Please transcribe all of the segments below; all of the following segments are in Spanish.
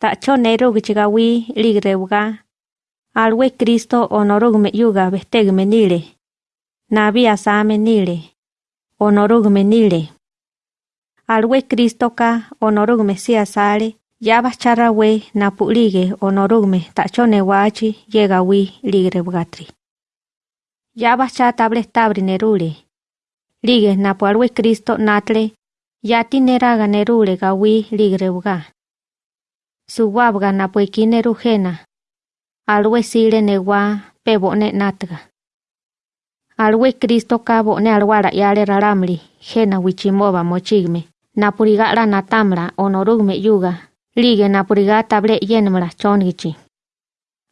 ta'cho nerugichigawi ligreuga alwe Kristo onorugme yuga bestegme nile. Nabi asame nile. Onorugme nile. Alwe Kristo ka onorugme si asale yaba charawe napulige onorugme ta'cho newachi yegawi ligreugatri yaba cha table tabri nerule. Lige napu alwe Kristo natle. Yati neraga nerule gawi ligreuga suwabga napu ikine rujena alwe sile newa pe bone natga. Alwe Kristo ka bone alwara yale raramli jena wichimoba mochigme. Napuriga la natamla onorugme yuga. Lige napuriga table yenmla chongichi.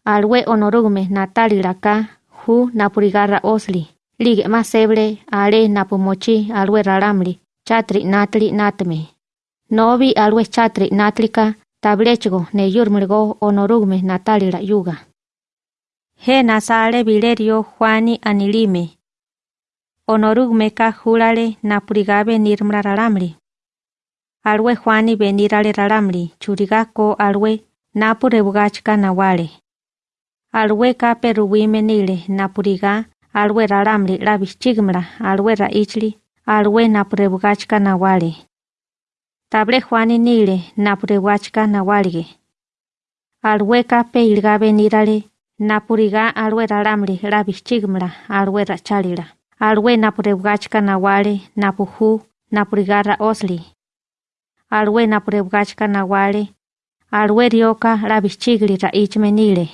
Alwe onorugme natalila ka hu napurigara osli. Lige maseble ale napumochi alwe raramli chatri natli natme. Novi alwe chatri natlika tablechgo ne yurmulgo onorugme natalila yuga. He nasale Vilerio Juani anilime. Onorugme ka julale napurigabe nirmra ralamri. Alwe Juani benirale ralamri churigako alwe napure bugachka nawale. Alwe ka peruwime nile napuriga alwe ralamri labichigmra alwe raichli alwe napure bugachka nawale. Table Juani nile napurewachka nawalige. Alweka pe ilgabe nirale napuriga alwe ralamli labichigmla alwe rachalila. Alwe napurewachka nawale napuhu napurigara osli. Alwe napurewachka nawale alwe rioka labichigli raichme nile.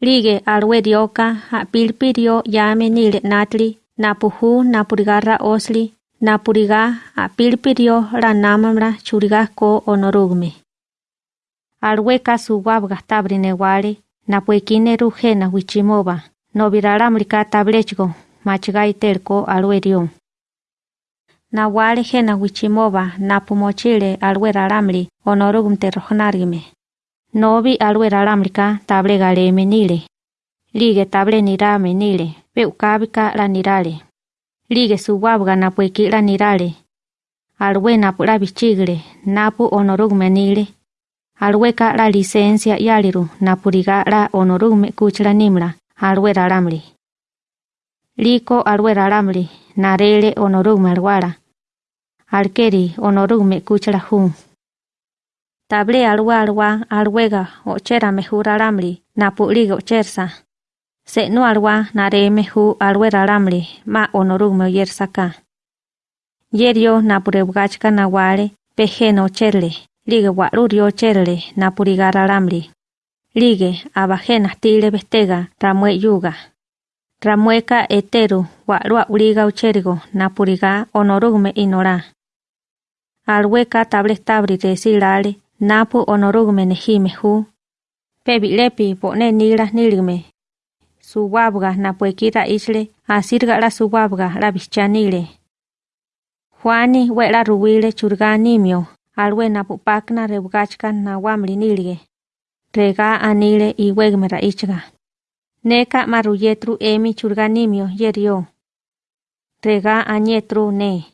Lige alwe rioka apilpirio yame nile natli napuhu napurigara osli napuriga apilpirio la namamra churiga ko onorugme. Alweka suwabga tabri newale napuekine rujena wichimoba no viralamrika tablechgo alwe rio. Nawale jena wichimoba napumochile alwe ralamri onorugmte rojonargime. Novi alwe ralamrika table galeme nile. Lige table nirame nile, peukabika la nirale. Ligue su guabga na puikila nirale. Alwe na pula napu onorugme nile. Alwe ka la licencia yaliru na puriga la onorugme kuchla nimla, alwe ralamli. Liko alwe ralamli, narele onorugme alwara. Alkeri onorugme kuchla hum. Table alwa alwa alwega ochera mehura ramli, napu ligo. Se no alwa nare mehu alwe ralamri ma onorugme yersaka. Yerio napurewgachka nawale peje no cherle. Lige warurio cherle napuriga ralamri. Lige abajena tile bestega ramue yuga. Ramueka eteru warua uliga ucherigo napuriga onorugme inora. Alweka table tabri resilale napu onorugme nejime hu. Pebilepi pone nila nilgme. Suwabga napuekira isle asirga la suwabga la bichanile. Juani wela ruwile churga nimio alwe napupakna rebugachka nawamli nilige. Rega anile iwegme raichga. Neka maruyetru emi churganimio yerio. Rega añetru ne.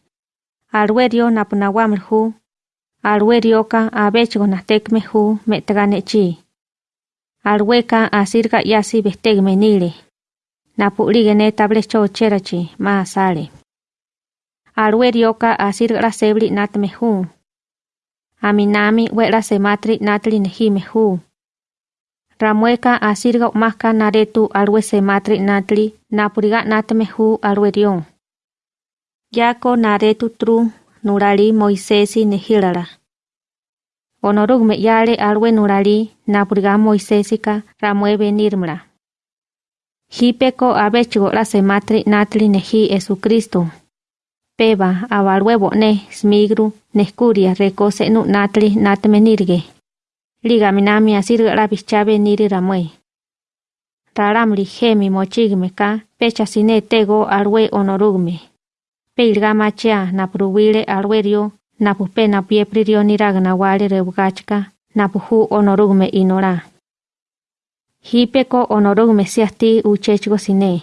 Alwerio napunawamri hu. Alwerioka abechgo natekme hu metganechi. Alweka asirga yasi bestegme nile. Napulige ne table chocherachi ma sale. Asirga la sebli natme hu. Aminami wela sematri natli nejime hu. Ramueka asirga umaka naretu alwe sematri natli napuriga natme hu alwe rion. Yako naretu tru nurali Moisesi nehilala. Onorugme yale alwe nurali napuriga Moisesika ramue benirmla. Hipeko abechgo la sematri natli nehi Jesucristo. Peba abalwe bone smigru neskuria rekose nu natli natme nirge. Liga minami asirga la bichabe niri ramue. Raramli gemi mochigme ka pecha sine tego alwe onorugme. Peilga machia napruwile alwe rio napupe napiepri rio niragna wale rebugachka napuhu onorugme inora. Hipeko onorugme siasti uchechgo sine.